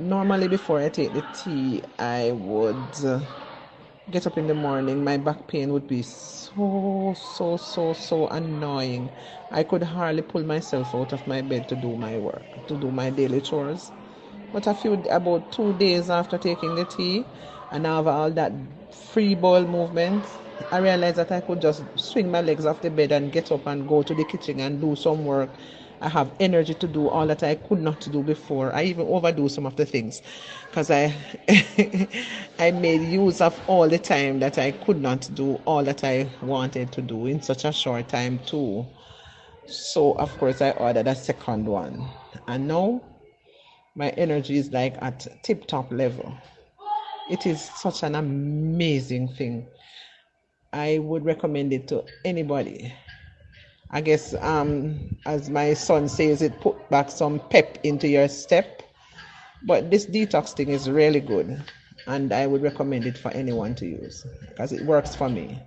normally before I take the tea, I would uh, get up in the morning. My back pain would be so, so, so, so annoying. I could hardly pull myself out of my bed to do my work, to do my daily chores. But a few, about two days after taking the tea, and have all that free bowel movement, I realized that I could just swing my legs off the bed and get up and go to the kitchen and do some work. I have energy to do all that I could not do before. I even overdo some of the things because I I made use of all the time that I could not do all that I wanted to do in such a short time too. So of course I ordered a second one. And now my energy is like at tip top level. It is such an amazing thing. I would recommend it to anybody. I guess, um, as my son says, it put back some pep into your step. But this detox thing is really good, and I would recommend it for anyone to use because it works for me.